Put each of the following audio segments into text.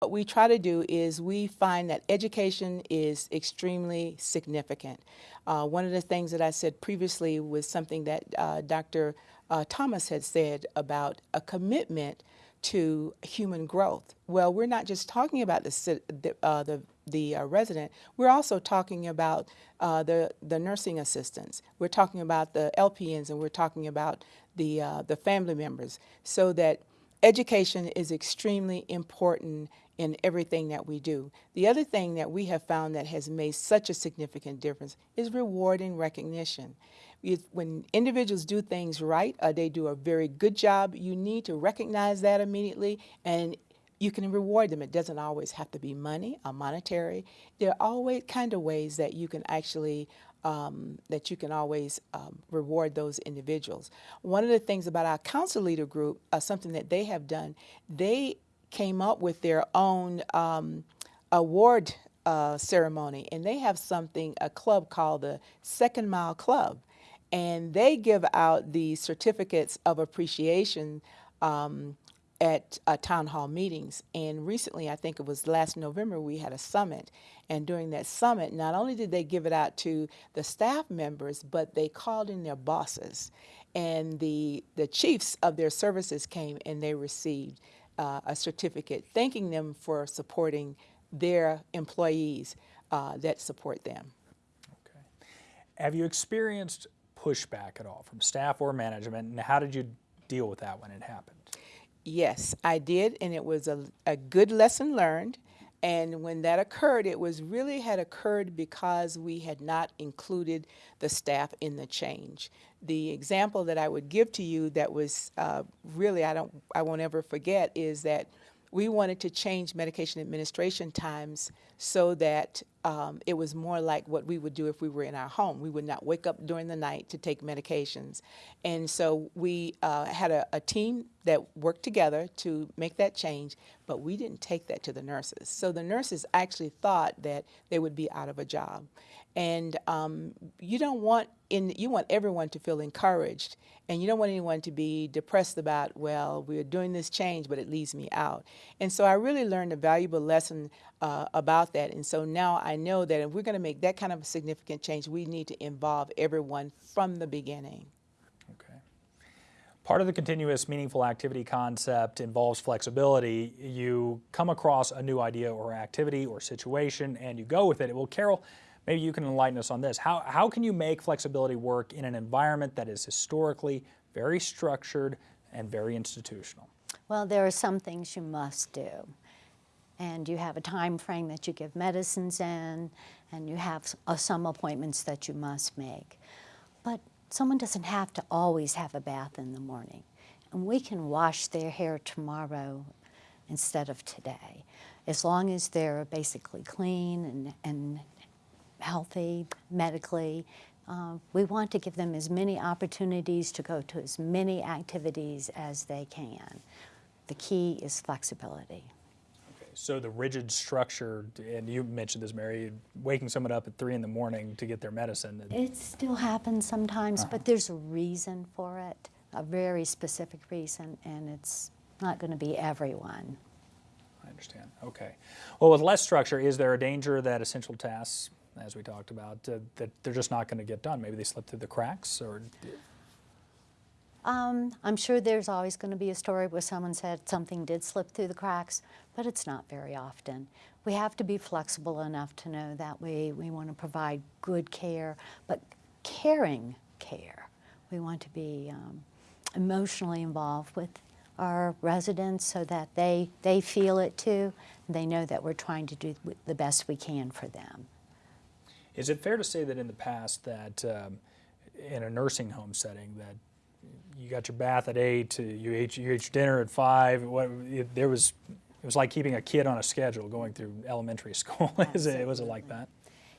What we try to do is we find that education is extremely significant. Uh, one of the things that I said previously was something that uh, Dr. Uh, Thomas had said about a commitment to human growth. Well, we're not just talking about the the uh, the, the uh, resident. We're also talking about uh, the the nursing assistants. We're talking about the LPNs, and we're talking about the uh, the family members. So that education is extremely important in everything that we do. The other thing that we have found that has made such a significant difference is reward and recognition. When individuals do things right, uh, they do a very good job, you need to recognize that immediately and you can reward them. It doesn't always have to be money or monetary. There are always kind of ways that you can actually um, that you can always um, reward those individuals. One of the things about our council leader group, uh, something that they have done, they came up with their own um, award uh, ceremony, and they have something, a club called the Second Mile Club, and they give out the certificates of appreciation um, at uh, town hall meetings. And recently, I think it was last November, we had a summit. And during that summit, not only did they give it out to the staff members, but they called in their bosses. And the, the chiefs of their services came and they received uh, a certificate thanking them for supporting their employees uh, that support them. Okay. Have you experienced pushback at all from staff or management, and how did you deal with that when it happened? Yes, I did, and it was a, a good lesson learned. And when that occurred, it was really had occurred because we had not included the staff in the change. The example that I would give to you that was uh, really, I, don't, I won't ever forget, is that we wanted to change medication administration times so that um, it was more like what we would do if we were in our home. We would not wake up during the night to take medications. And so we uh, had a, a, team that worked together to make that change, but we didn't take that to the nurses. So the nurses actually thought that they would be out of a job. And um, you don't want in you want everyone to feel encouraged and you don't want anyone to be depressed about well we're doing this change but it leaves me out and so i really learned a valuable lesson uh, about that and so now i know that if we're going to make that kind of a significant change we need to involve everyone from the beginning okay part of the continuous meaningful activity concept involves flexibility you come across a new idea or activity or situation and you go with it well carol Maybe you can enlighten us on this. How, how can you make flexibility work in an environment that is historically very structured and very institutional? Well, there are some things you must do. And you have a time frame that you give medicines in, and you have uh, some appointments that you must make. But someone doesn't have to always have a bath in the morning. And we can wash their hair tomorrow instead of today, as long as they're basically clean and, and healthy medically. Uh, we want to give them as many opportunities to go to as many activities as they can. The key is flexibility. So the rigid structure, and you mentioned this, Mary, waking someone up at 3 in the morning to get their medicine. It still happens sometimes, uh -huh. but there's a reason for it, a very specific reason, and it's not going to be everyone. I understand. Okay. Well, with less structure, is there a danger that essential tasks as we talked about, uh, that they're just not going to get done? Maybe they slip through the cracks or? Um, I'm sure there's always going to be a story where someone said something did slip through the cracks, but it's not very often. We have to be flexible enough to know that we, we want to provide good care, but caring care. We want to be um, emotionally involved with our residents so that they, they feel it too. They know that we're trying to do the best we can for them. Is it fair to say that in the past that um, in a nursing home setting that you got your bath at eight, you ate, you ate your dinner at five. What, it, there was, it was like keeping a kid on a schedule going through elementary school. Is it, was it like that?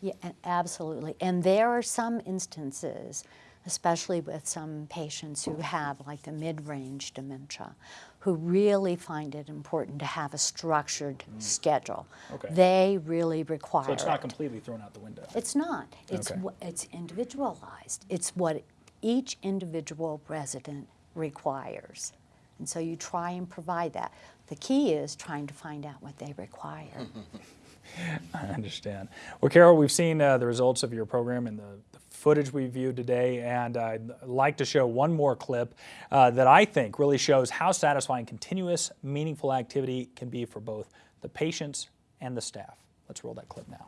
Yeah, absolutely. And there are some instances especially with some patients who have like the mid-range dementia, who really find it important to have a structured mm. schedule. Okay. They really require So it's not it. completely thrown out the window? It's not. It's, okay. it's individualized. It's what each individual resident requires. And so you try and provide that. The key is trying to find out what they require. I understand. Well, Carol, we've seen uh, the results of your program and the, the footage we viewed today, and I'd like to show one more clip uh, that I think really shows how satisfying continuous, meaningful activity can be for both the patients and the staff. Let's roll that clip now.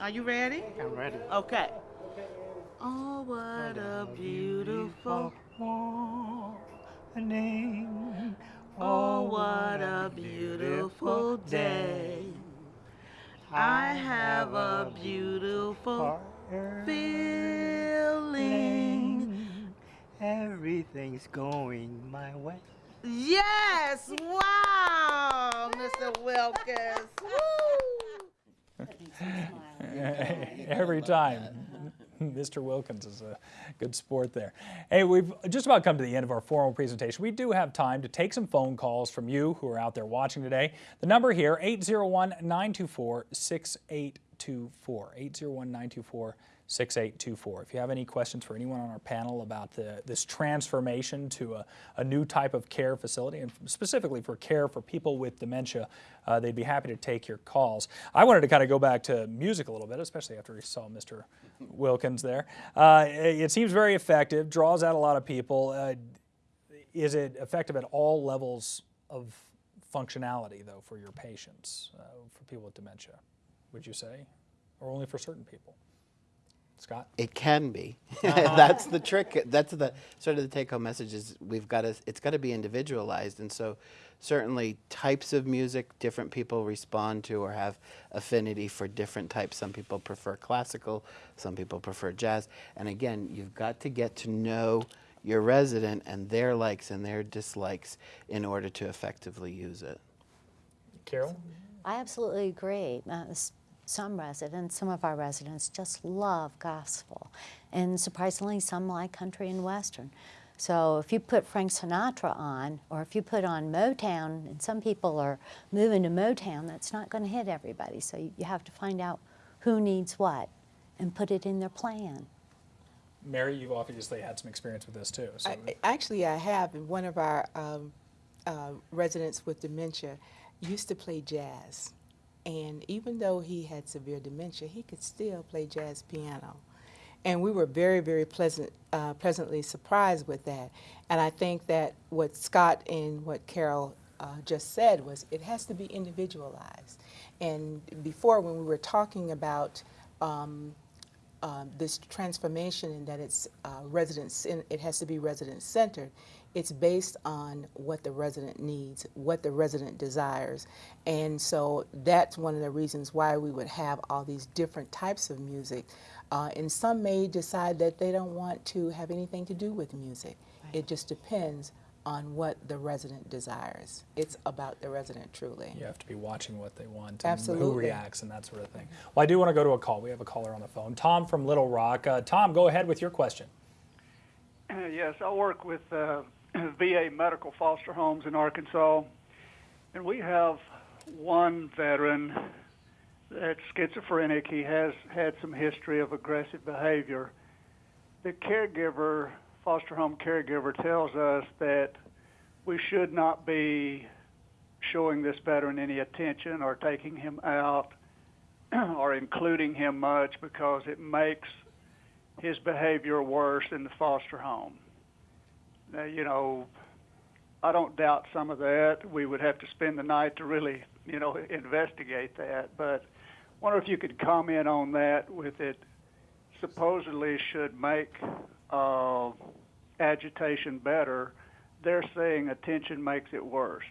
Are you ready? I'm ready. Okay. Oh, what a beautiful. morning. Oh, oh, what a beautiful day. I have a beautiful feeling. Everything's going my way. Yes! Wow, Mr. Wilkins. Woo! Every time. Mr. Wilkins is a good sport there. Hey, we've just about come to the end of our formal presentation. We do have time to take some phone calls from you who are out there watching today. The number here, 801-924-6824. 801-924-6824. If you have any questions for anyone on our panel about the, this transformation to a, a new type of care facility, and specifically for care for people with dementia, uh, they'd be happy to take your calls. I wanted to kind of go back to music a little bit, especially after we saw Mr. Wilkins there. Uh, it, it seems very effective, draws out a lot of people. Uh, is it effective at all levels of functionality, though, for your patients, uh, for people with dementia, would you say? Or only for certain people? Scott? It can be. That's the trick. That's the sort of the take-home message is we've got to. It's got to be individualized, and so certainly types of music different people respond to or have affinity for different types. Some people prefer classical, some people prefer jazz, and again, you've got to get to know your resident and their likes and their dislikes in order to effectively use it. Carol? I absolutely agree. Uh, s- some residents, some of our residents just love gospel, and surprisingly, some like country and western. So if you put Frank Sinatra on, or if you put on Motown, and some people are moving to Motown, that's not going to hit everybody. So you, you have to find out who needs what and put it in their plan. Mary, you've obviously had some experience with this too. So I, actually, I have, and one of our um, uh, residents with dementia used to play jazz. And even though he had severe dementia, he could still play jazz piano. And we were very, very pleasant, uh, pleasantly surprised with that. And I think that what Scott and what Carol uh, just said was it has to be individualized. And before, when we were talking about um, um, this transformation and that it's uh, residents, it has to be resident centered. It's based on what the resident needs, what the resident desires, and so that's one of the reasons why we would have all these different types of music. Uh, and some may decide that they don't want to have anything to do with music. It just depends on what the resident desires. It's about the resident truly. you have to be watching what they want and who reacts and that sort of thing. Well, I do want to go to a call. We have a caller on the phone. Tom from Little Rock. Uh, Tom, go ahead with your question. Uh, Yes, I'll work with uh, VA medical foster homes in Arkansas, and we have one veteran that's schizophrenic. He has had some history of aggressive behavior. The caregiver, foster home caregiver, tells us that we should not be showing this veteran any attention or taking him out or including him much because it makes his behavior worse in the foster home. Now, you know, I don't doubt some of that. We would have to spend the night to really, you know, investigate that. But wonder if you could comment on that with it supposedly should make uh, agitation better. They're saying attention makes it worse.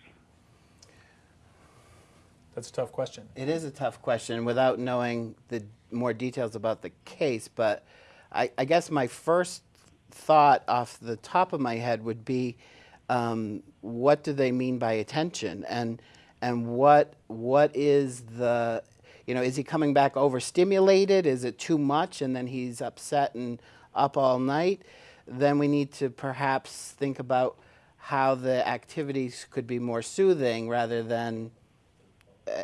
That's a tough question. It is a tough question without knowing the more details about the case, but I, I guess my first thought off the top of my head would be, um, what do they mean by attention, and and what what is the, you know, is he coming back overstimulated? Is it too much, and then he's upset and up all night? Then we need to perhaps think about how the activities could be more soothing rather than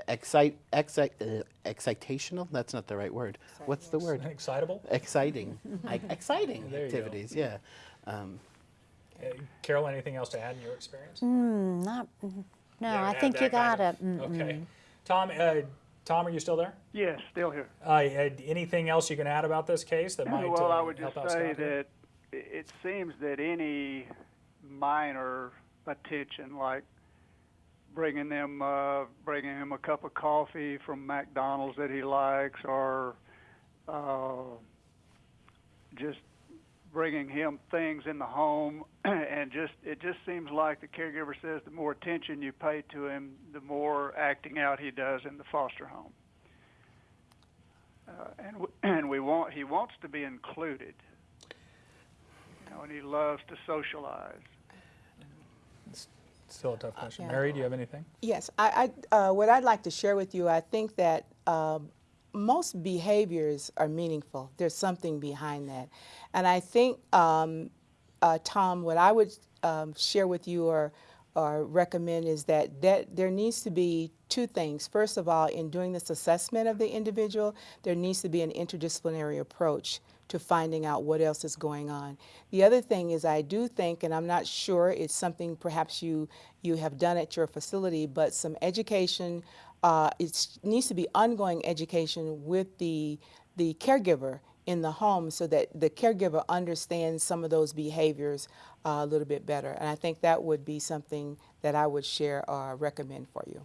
excite, excite, uh, excitational? That's not the right word. What's the word? Excitable? Exciting. I, exciting There activities, yeah. Um, Uh, Carol, anything else to add in your experience? Mm, not, mm, no, haven't I think that you kind got of- it. Mm, Okay. Tom, uh, Tom, are you still there? Yes, still here. Uh, uh, anything else you can add about this case that might well, uh, I would just say Scott here? that it seems that any minor attention, like bringing them, uh, bringing him a cup of coffee from McDonald's that he likes, or uh, just bringing him things in the home, and just it just seems like the caregiver says the more attention you pay to him, the more acting out he does in the foster home. Uh, and and we want he wants to be included. You know, and he loves to socialize. Still a tough question. yeah. Mary, do you have anything? Yes, I, I, uh, what I'd like to share with you, I think that um, most behaviors are meaningful. There's something behind that. And I think, um, uh, Tom, what I would um, share with you or, or recommend is that, that there needs to be two things. First of all, in doing this assessment of the individual, there needs to be an interdisciplinary approach to finding out what else is going on. The other thing is I do think, and I'm not sure it's something perhaps you, you have done at your facility, but some education, uh, it needs to be ongoing education with the, the caregiver in the home so that the caregiver understands some of those behaviors uh, a little bit better. And I think that would be something that I would share or recommend for you.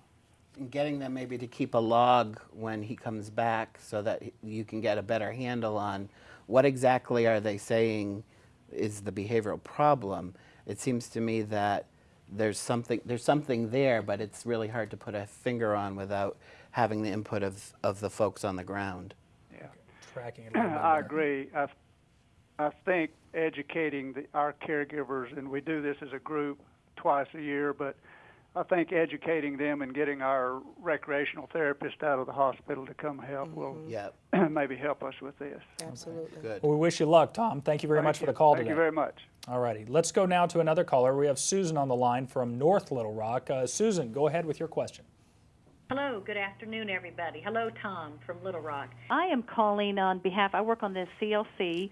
And getting them maybe to keep a log when he comes back so that you can get a better handle on what exactly are they saying is the behavioral problem. It seems to me that there's something there's something there, but it's really hard to put a finger on without having the input of, of the folks on the ground. Yeah. Tracking it a little bit I agree. I, I think educating the, our caregivers, and we do this as a group twice a year, but I think educating them and getting our recreational therapist out of the hospital to come help will Yeah, maybe help us with this. Absolutely. good. Well, we wish you luck, Tom. Thank you very Thank much for the call Thank today. Thank you very much. All righty. Let's go now to another caller. We have Susan on the line from North Little Rock. Uh, Susan, go ahead with your question. Hello, good afternoon, everybody. Hello, Tom from Little Rock. I am calling on behalf, I work on the CLC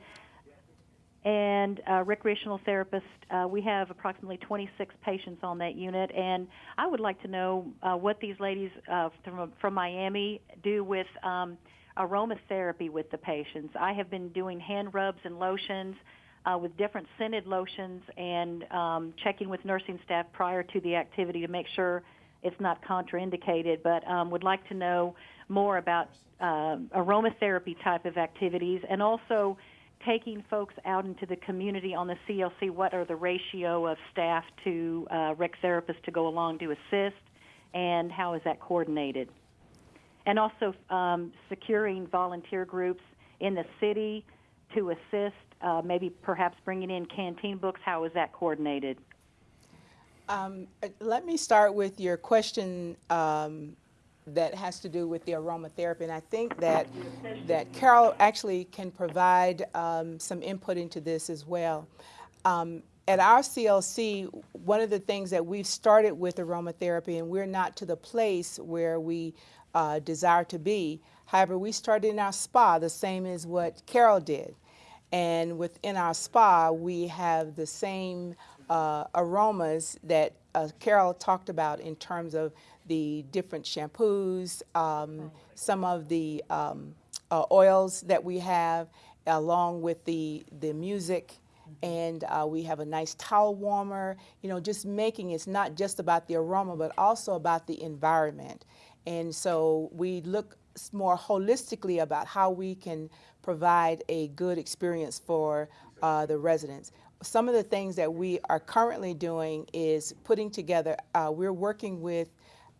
and uh, recreational therapist. Uh, we have approximately 26 patients on that unit, and I would like to know uh, what these ladies uh, from, from Miami do with um, aromatherapy with the patients. I have been doing hand rubs and lotions. Uh, with different scented lotions and um, checking with nursing staff prior to the activity to make sure it's not contraindicated, but um, would like to know more about aromatherapy type of activities and also taking folks out into the community on the CLC. What are the ratio of staff to uh, rec therapists to go along to assist, and how is that coordinated? And also um, securing volunteer groups in the city to assist, uh, maybe perhaps bringing in canteen books. How is that coordinated? Um, uh, let me start with your question um, that has to do with the aromatherapy, and I think that that Carol actually can provide um, some input into this as well. Um, at our CLC, one of the things that we've started with aromatherapy, and we're not to the place where we uh, desire to be. However, we started in our spa the same as what Carol did. And within our spa, we have the same uh, aromas that uh, Carol talked about in terms of the different shampoos, um, some of the um, uh, oils that we have, along with the, the music. And uh, we have a nice towel warmer, you know, just making it's not just about the aroma, but also about the environment. And so we look more holistically about how we can provide a good experience for uh, the residents. Some of the things that we are currently doing is putting together, uh, we're working with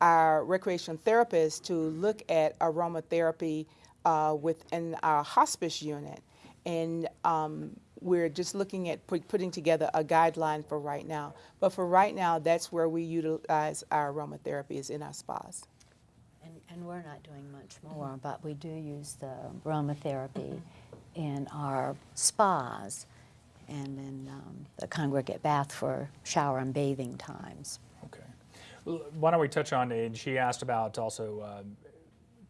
our recreation therapists to look at aromatherapy uh, within our hospice unit. And um, we're just looking at put, putting together a guideline for right now. But for right now, that's where we utilize our aromatherapy is in our spas. And, and we're not doing much more, but we do use the aromatherapy in our spas and in um, the congregate bath for shower and bathing times. Why don't we touch on, and she asked about also um,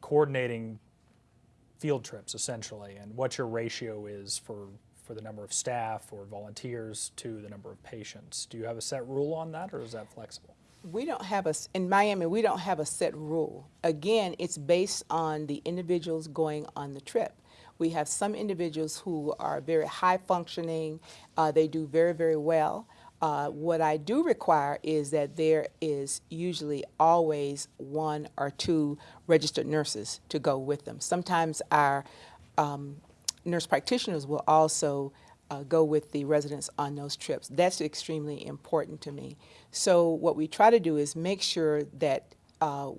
coordinating field trips essentially and what your ratio is for for the number of staff or volunteers to the number of patients. Do you have a set rule on that, or is that flexible? We don't have a, in Miami, we don't have a set rule. Again, it's based on the individuals going on the trip. We have some individuals who are very high functioning, uh, they do very, very well. Uh, what I do require is that there is usually always one or two registered nurses to go with them. Sometimes our um, nurse practitioners will also uh, go with the residents on those trips. That's extremely important to me. So what we try to do is make sure that uh,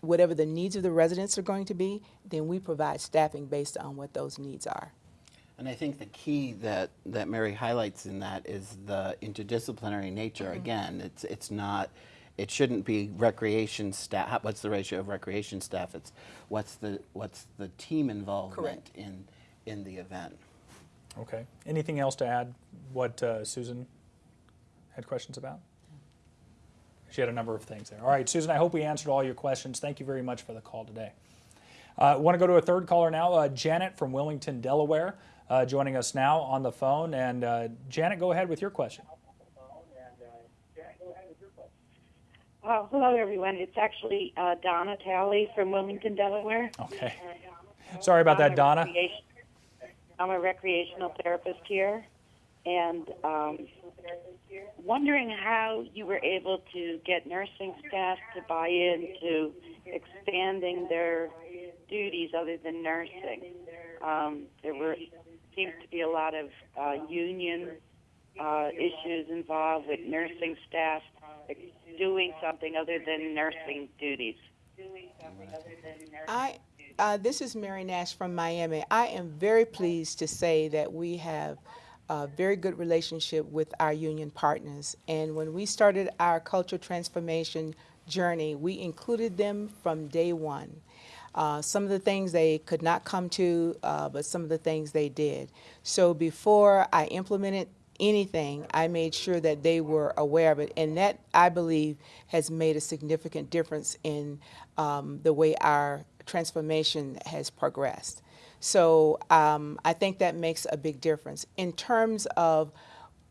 whatever the needs of the residents are going to be, then we provide staffing based on what those needs are. And I think the key that, that Mary highlights in that is the interdisciplinary nature. Again, it's, it's not, it shouldn't be recreation staff, what's the ratio of recreation staff? It's what's the, what's the team involvement Correct. in, in the event. Okay. Anything else to add? What uh, Susan had questions about? She had a number of things there. All right, Susan, I hope we answered all your questions. Thank you very much for the call today. I uh, want to go to a third caller now, uh, Janet from Wilmington, Delaware, uh, joining us now on the phone. And uh, Janet, go ahead with your question. Oh, hello, everyone. It's actually uh, Donna Talley from Wilmington, Delaware. Okay. Sorry about I'm that, Donna. I'm a recreational therapist here, and um, wondering how you were able to get nursing staff to buy into expanding their duties other than nursing. Um, there were seems to be a lot of uh, union uh, issues involved with nursing staff doing something other than nursing duties. I, uh, this is Mary Nash from Miami. I am very pleased to say that we have a very good relationship with our union partners. And when we started our cultural transformation journey, we included them from day one. Uh, some of the things they could not come to, uh, but some of the things they did. So before I implemented anything, I made sure that they were aware of it. And that, I believe, has made a significant difference in um, the way our transformation has progressed. So um, I think that makes a big difference. In terms of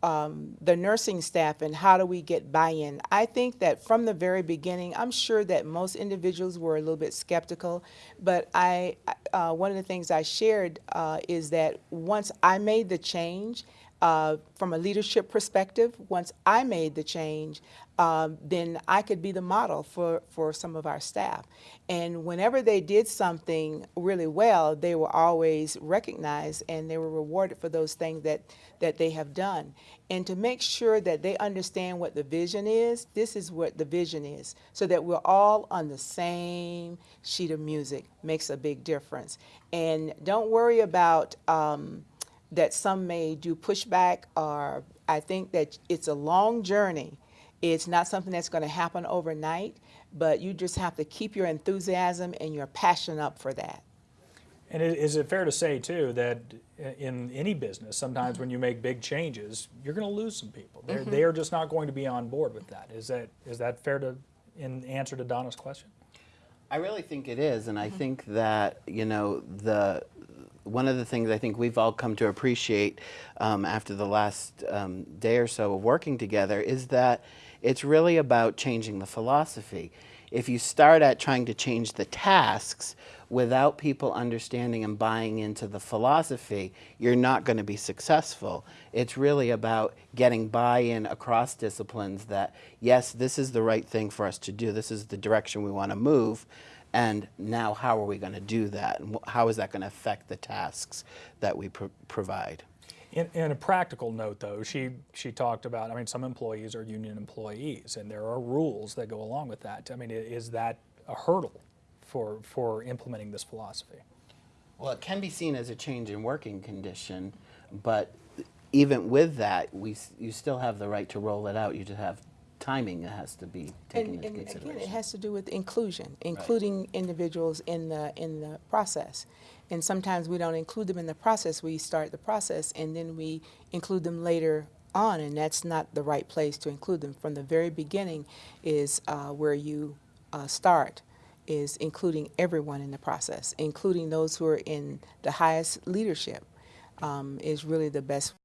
um, the nursing staff and how do we get buy-in. I think that from the very beginning, I'm sure that most individuals were a little bit skeptical, but I, uh, one of the things I shared uh, is that once I made the change, uh, from a leadership perspective, once I made the change, um, then I could be the model for, for some of our staff. And whenever they did something really well, they were always recognized and they were rewarded for those things that, that they have done. And to make sure that they understand what the vision is, this is what the vision is, so that we're all on the same sheet of music makes a big difference. And don't worry about um, that some may do pushback or I think that it's a long journey. It's not something that's going to happen overnight, but you just have to keep your enthusiasm and your passion up for that. And is it fair to say, too, that uh, in any business, sometimes when you make big changes, you're going to lose some people. They're, mm-hmm. they are just not going to be on board with that. Is that is that fair to in answer to Donna's question? I really think it is, and I mm-hmm. think that you know the one of the things I think we've all come to appreciate um, after the last um, day or so of working together is that it's really about changing the philosophy. If you start at trying to change the tasks without people understanding and buying into the philosophy, you're not going to be successful. It's really about getting buy-in across disciplines that yes, this is the right thing for us to do. This is the direction we want to move. And now, how are we going to do that? And how is that going to affect the tasks that we pro- provide? In, in a practical note, though, she she talked about. I mean, some employees are union employees, and there are rules that go along with that. I mean, is that a hurdle for for implementing this philosophy? Well, it can be seen as a change in working condition, but even with that, we you still have the right to roll it out. You just have timing has to be taken And, into and again, consideration. it has to do with inclusion, including individuals in the in the process. And sometimes we don't include them in the process. We start the process and then we include them later on, and that's not the right place to include them. From the very beginning is uh, where you uh, start, is including everyone in the process, including those who are in the highest leadership. um, is really the best